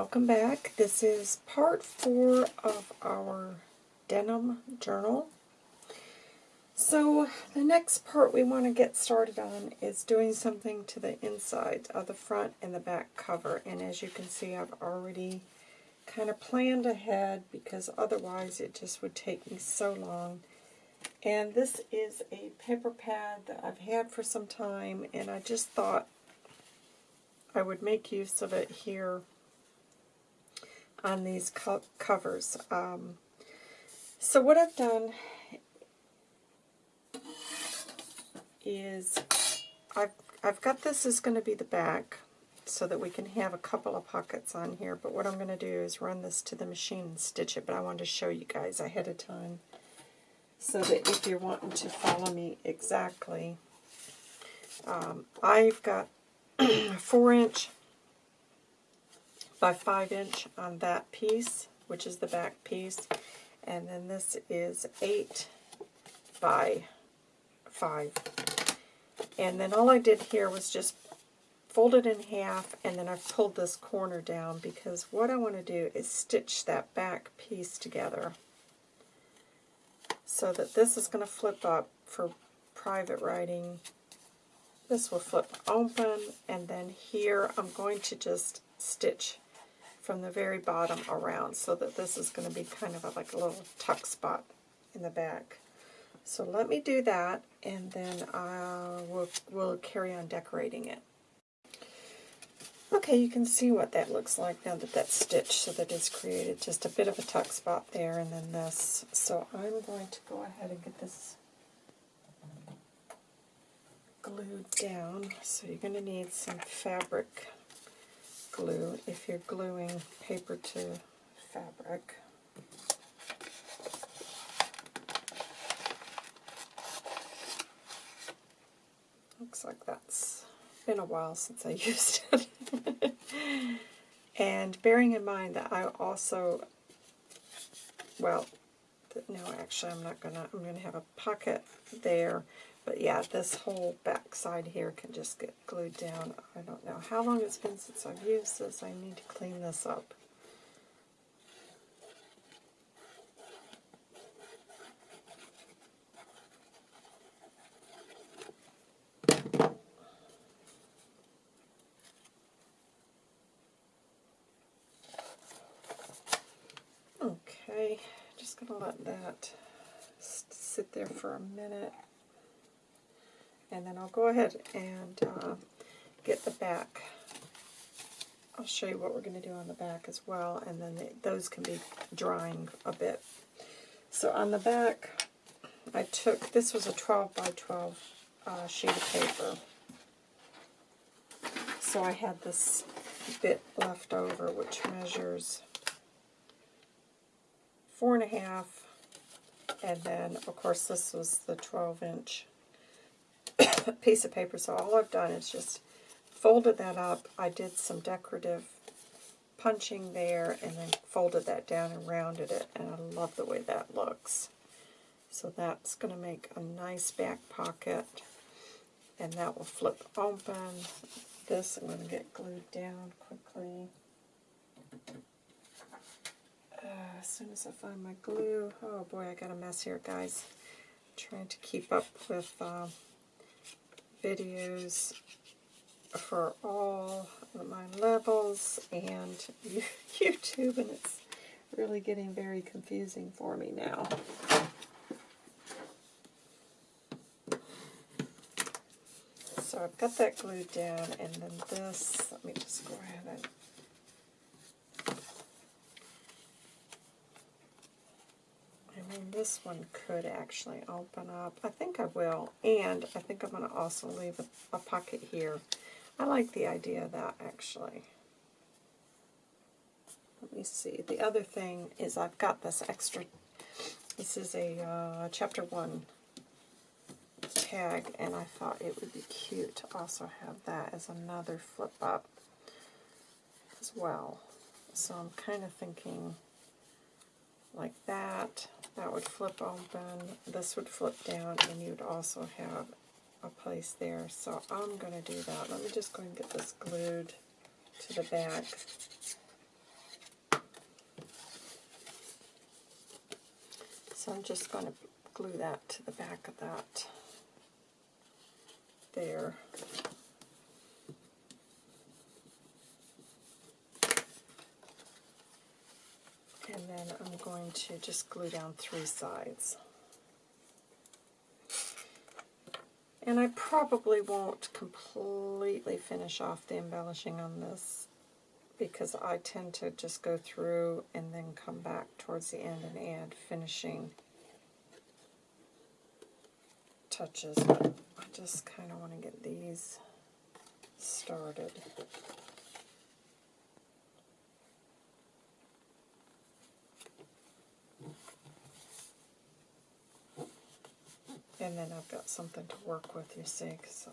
welcome back. This is part four of our denim journal. So the next part we want to get started on is doing something to the inside of the front and the back cover. And as you can see, I've already kind of planned ahead because otherwise it just would take me so long. And this is a paper pad that I've had for some time, and I just thought I would make use of it here on these co covers. Um, so what I've done is I've, I've got this is going to be the back so that we can have a couple of pockets on here. But what I'm going to do is run this to the machine and stitch it. But I wanted to show you guys ahead of time so that if you're wanting to follow me exactly, um, I've got 4 inch by 5 inch on that piece, which is the back piece. And then this is 8 by 5. And then all I did here was just fold it in half, and then I've pulled this corner down because what I want to do is stitch that back piece together so that this is going to flip up for private writing. This will flip open, and then here I'm going to just stitch from the very bottom around so that this is going to be kind of a, like a little tuck spot in the back. So let me do that, and then uh, we'll, we'll carry on decorating it. Okay, you can see what that looks like now that that's stitched so that it's created just a bit of a tuck spot there and then this. So I'm going to go ahead and get this glued down. So you're going to need some fabric glue if you're gluing paper to fabric. Looks like that's been a while since I used it. and bearing in mind that I also, well, no, actually I'm not gonna, I'm gonna have a pocket there but yeah, this whole back side here can just get glued down. I don't know how long it's been since I've used this. I need to clean this up. Okay, just going to let that sit there for a minute. And then I'll go ahead and uh, get the back. I'll show you what we're going to do on the back as well, and then they, those can be drying a bit. So on the back, I took, this was a 12 by 12 uh, sheet of paper. So I had this bit left over, which measures four and a half, and then, of course, this was the 12 inch piece of paper. So all I've done is just folded that up. I did some decorative punching there and then folded that down and rounded it. And I love the way that looks. So that's going to make a nice back pocket. And that will flip open. This I'm going to get glued down quickly. Uh, as soon as I find my glue. Oh boy, I got a mess here, guys. trying to keep up with... Uh, videos for all of my levels and YouTube, and it's really getting very confusing for me now. So I've got that glued down, and then this, let me just go ahead and And this one could actually open up. I think I will. And I think I'm going to also leave a, a pocket here. I like the idea of that, actually. Let me see. The other thing is I've got this extra, this is a uh, chapter 1 tag, and I thought it would be cute to also have that as another flip up as well. So I'm kind of thinking like that that would flip open, this would flip down, and you'd also have a place there. So I'm going to do that. Let me just go and get this glued to the back. So I'm just going to glue that to the back of that there. Then I'm going to just glue down three sides. And I probably won't completely finish off the embellishing on this because I tend to just go through and then come back towards the end and add finishing touches. But I just kind of want to get these started. And then I've got something to work with, you see, because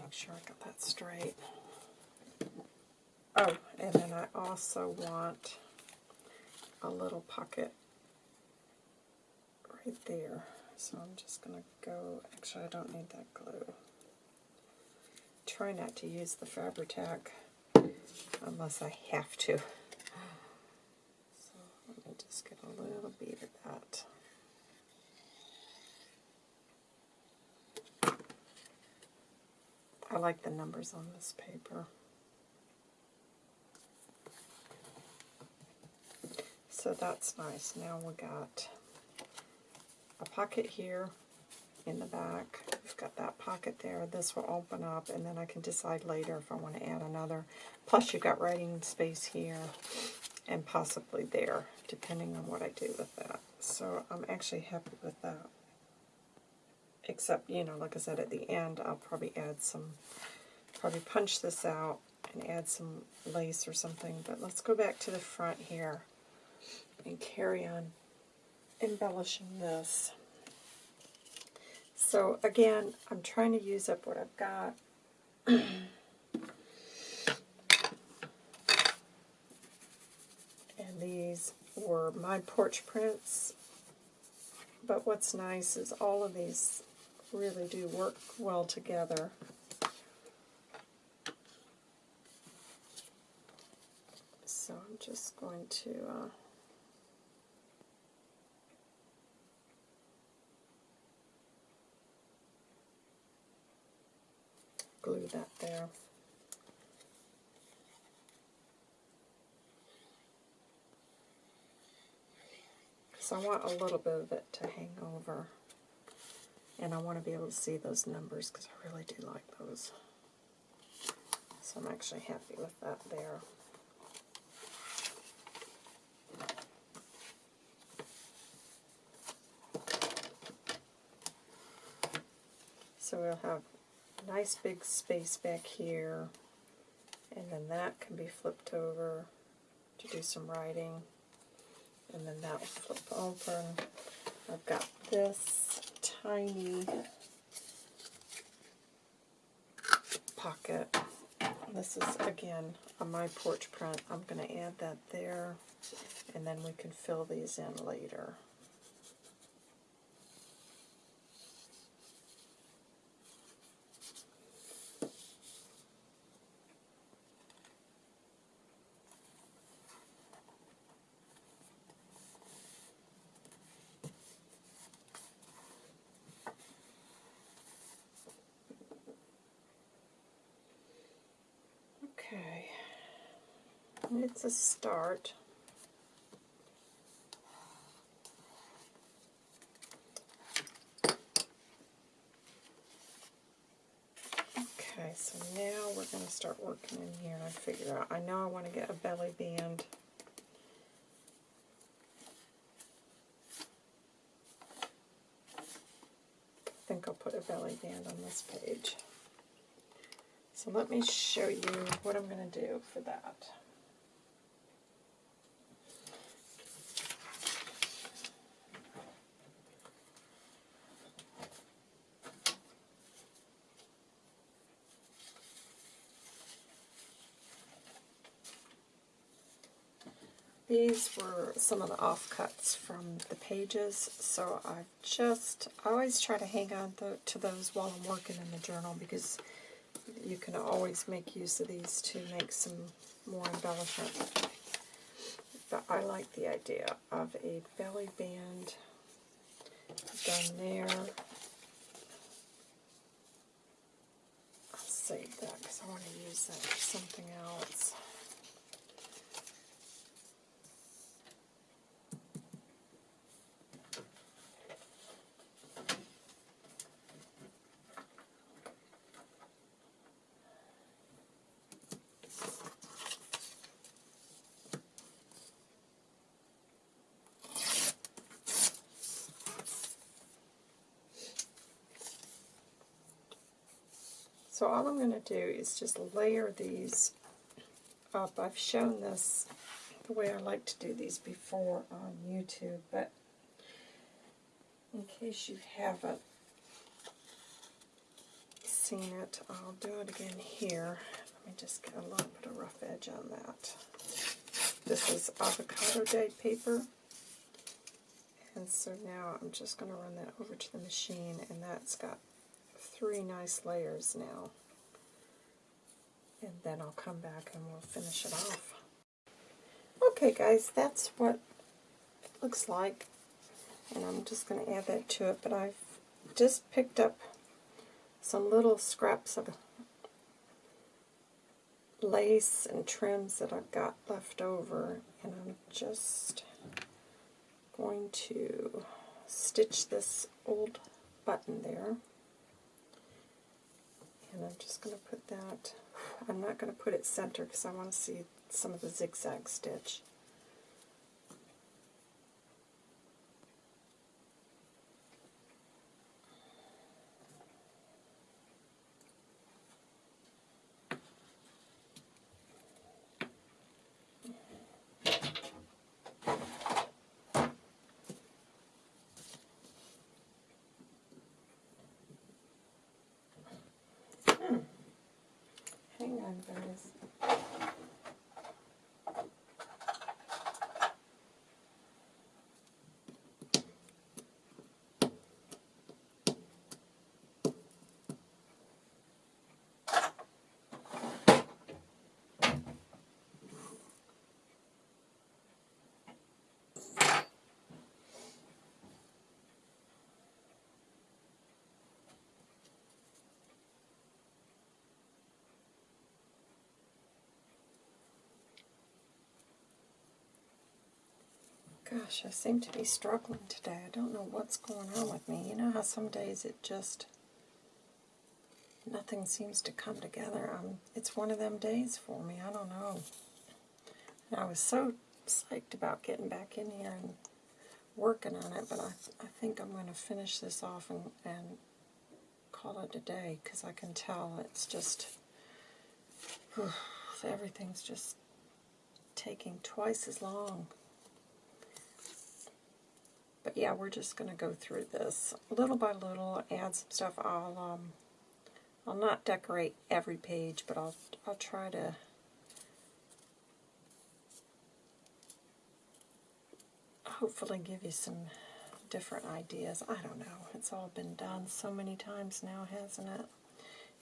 make sure I got that straight. Oh, and then I also want a little pocket right there. So I'm just going to go, actually I don't need that glue. Try not to use the Fabri-Tac unless I have to. So let me just get a little bead of that. I like the numbers on this paper. So that's nice. Now we got a pocket here in the back. We've got that pocket there. This will open up, and then I can decide later if I want to add another. Plus, you've got writing space here and possibly there, depending on what I do with that. So I'm actually happy with that except, you know, like I said, at the end, I'll probably add some, probably punch this out and add some lace or something. But let's go back to the front here and carry on embellishing this. So again, I'm trying to use up what I've got. and these were my porch prints. But what's nice is all of these really do work well together. So I'm just going to uh, glue that there. So I want a little bit of it to hang over. And I want to be able to see those numbers because I really do like those. So I'm actually happy with that there. So we'll have a nice big space back here, and then that can be flipped over to do some writing, and then that will flip open. I've got this tiny pocket. This is, again, on my porch print. I'm going to add that there, and then we can fill these in later. It's a start. Okay, so now we're going to start working in here and figure out. I know I want to get a belly band. I think I'll put a belly band on this page. So let me show you what I'm going to do for that. These were some of the offcuts from the pages, so I just, I always try to hang on to those while I'm working in the journal because you can always make use of these to make some more embellishment. But I like the idea of a belly band done there. I'll save that because I want to use that for something else. So all I'm going to do is just layer these up. I've shown this the way I like to do these before on YouTube, but in case you haven't seen it, I'll do it again here. Let me just get a little bit of rough edge on that. This is avocado day paper. And so now I'm just going to run that over to the machine, and that's got three nice layers now. And then I'll come back and we'll finish it off. Okay guys, that's what it looks like. And I'm just going to add that to it, but I've just picked up some little scraps of lace and trims that I've got left over, and I'm just going to stitch this old button there. And I'm just going to put that, I'm not going to put it center because I want to see some of the zigzag stitch. Hang on, guys. Gosh, I seem to be struggling today. I don't know what's going on with me. You know how some days it just, nothing seems to come together. Um, it's one of them days for me. I don't know. And I was so psyched about getting back in here and working on it, but I, I think I'm going to finish this off and, and call it a day because I can tell it's just, whew, everything's just taking twice as long. But yeah, we're just going to go through this little by little, add some stuff. I'll um, I'll not decorate every page, but I'll I'll try to hopefully give you some different ideas. I don't know. It's all been done so many times now, hasn't it?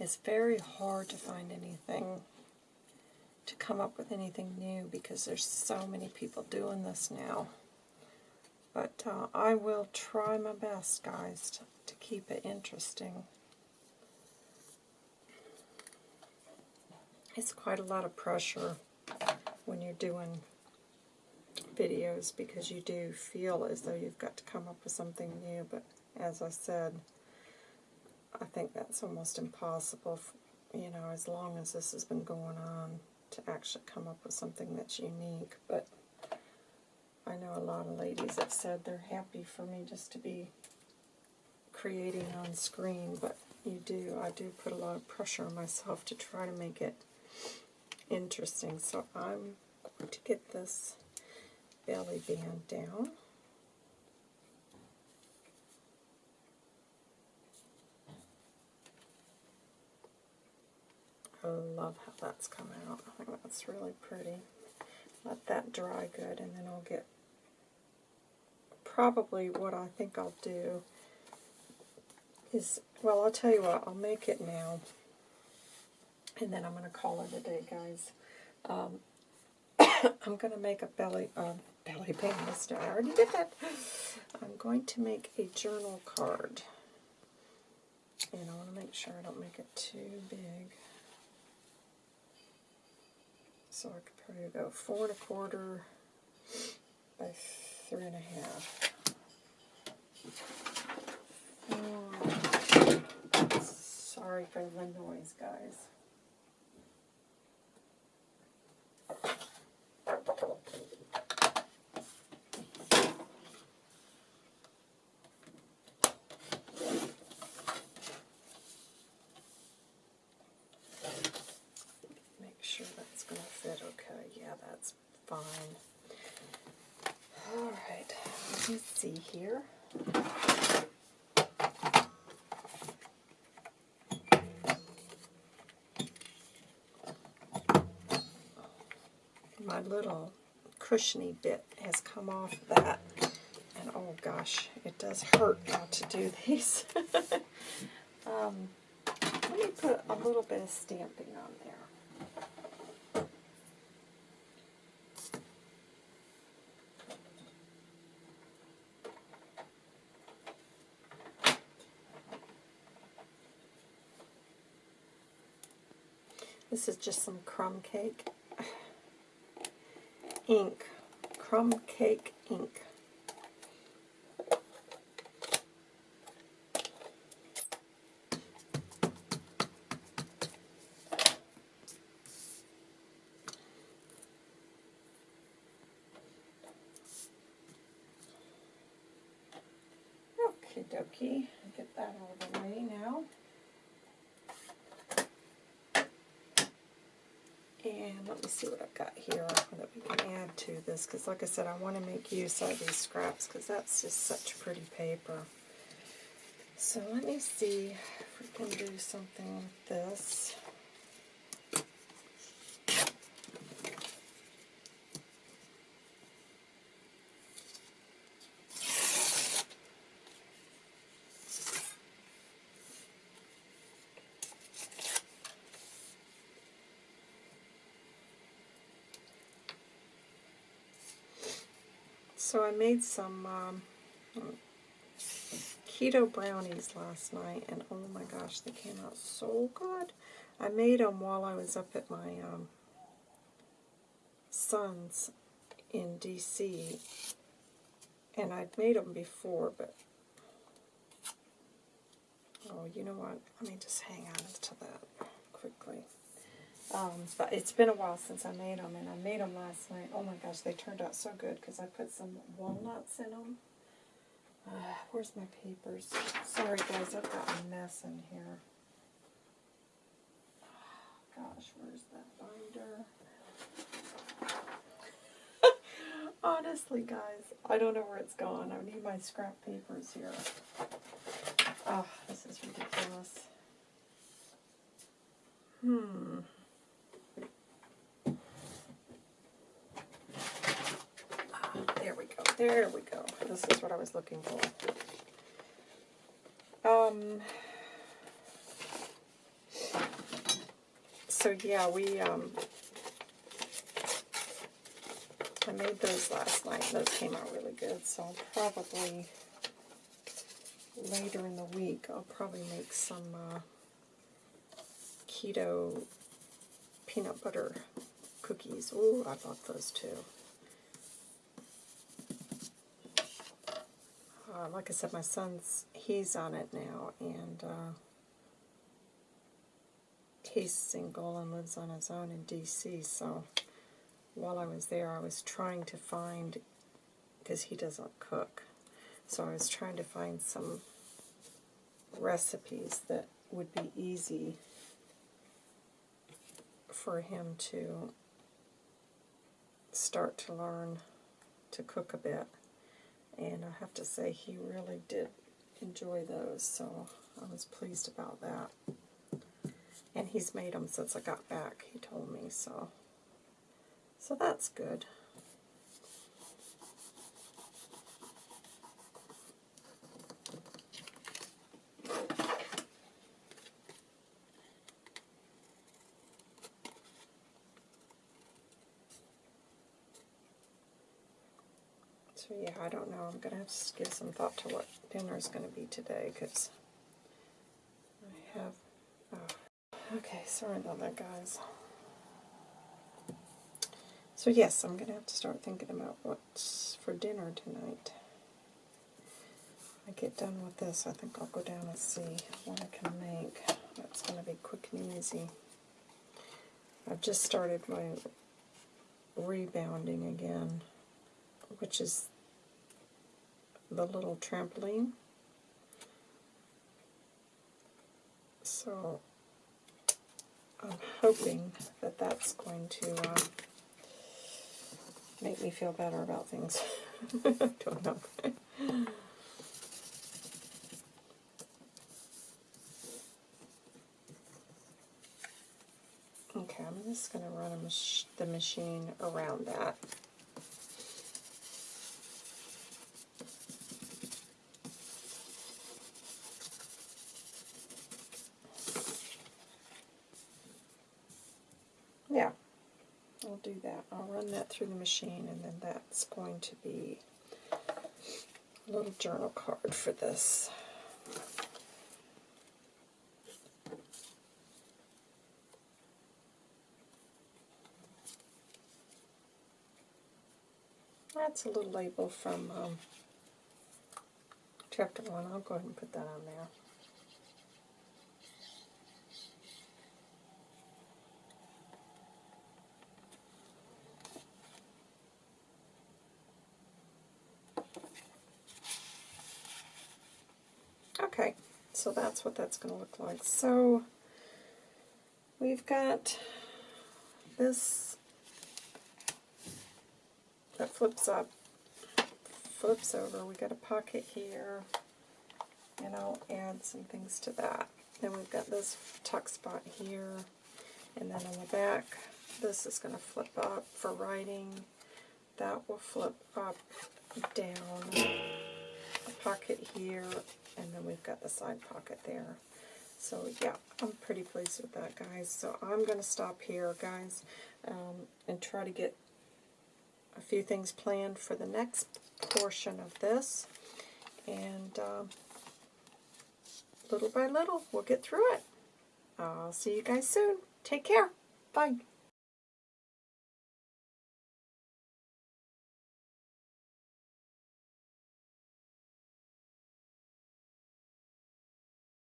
It's very hard to find anything, to come up with anything new because there's so many people doing this now. But uh, I will try my best, guys, to, to keep it interesting. It's quite a lot of pressure when you're doing videos because you do feel as though you've got to come up with something new, but as I said, I think that's almost impossible, you know, as long as this has been going on, to actually come up with something that's unique. But I know a lot of ladies have said they're happy for me just to be creating on screen, but you do, I do put a lot of pressure on myself to try to make it interesting. So I'm going to get this belly band down. I love how that's come out. I think that's really pretty. Let that dry good, and then I'll get probably what I think I'll do is, well, I'll tell you what, I'll make it now, and then I'm going to call it a day, guys. Um, I'm going to make a belly, uh, belly band. I already did that. I'm going to make a journal card. And I want to make sure I don't make it too big. So I could probably go four and a quarter by three and a half. Sorry for the noise, guys. Make sure that's going to fit okay. Yeah, that's fine. All right, let me see here. My little cushiony bit has come off that. And oh gosh, it does hurt now to do these. um, let me put a little bit of stamping on there. This is just some crumb cake ink, crumb cake ink. Okie dokie, get that out of the way now. And let me see what I've got here that we can add to this, because like I said, I want to make use of these scraps, because that's just such pretty paper. So let me see if we can do something with this. So I made some um, keto brownies last night, and oh my gosh, they came out so good. I made them while I was up at my um, son's in D.C., and I'd made them before, but oh, you know what? Let me just hang on to that quickly. Um, but it's been a while since I made them, and I made them last night. Oh my gosh, they turned out so good because I put some walnuts in them. Uh, where's my papers? Sorry guys, I've got a mess in here. gosh, where's that binder? Honestly, guys, I don't know where it's gone. I need my scrap papers here. Oh, this is ridiculous. Hmm. There we go. This is what I was looking for. Um, so yeah, we, um, I made those last night. Those came out really good. So I'll probably, later in the week, I'll probably make some uh, keto peanut butter cookies. Oh, I bought those too. Uh, like I said, my son's, he's on it now, and uh, he's single and lives on his own in D.C., so while I was there, I was trying to find, because he doesn't cook, so I was trying to find some recipes that would be easy for him to start to learn to cook a bit. And I have to say, he really did enjoy those, so I was pleased about that. And he's made them since I got back, he told me, so, so that's good. So yeah, I don't know. I'm going to have to give some thought to what dinner is going to be today because I have... Oh. Okay, sorry about that, guys. So yes, I'm going to have to start thinking about what's for dinner tonight. I get done with this, I think I'll go down and see what I can make. That's going to be quick and easy. I've just started my rebounding again, which is the little trampoline. So I'm hoping that that's going to uh, make me feel better about things. I Don't know. okay, I'm just going to run mach the machine around that. Yeah, I'll do that. I'll run that through the machine and then that's going to be a little journal card for this. That's a little label from um, chapter 1. I'll go ahead and put that on there. Okay, so that's what that's going to look like. So we've got this that flips up, flips over. We got a pocket here, and I'll add some things to that. Then we've got this tuck spot here, and then on the back, this is going to flip up for writing. That will flip up, down, pocket here, and then we've got the side pocket there. So yeah, I'm pretty pleased with that, guys. So I'm going to stop here, guys, um, and try to get a few things planned for the next portion of this. And um, little by little, we'll get through it. I'll see you guys soon. Take care. Bye.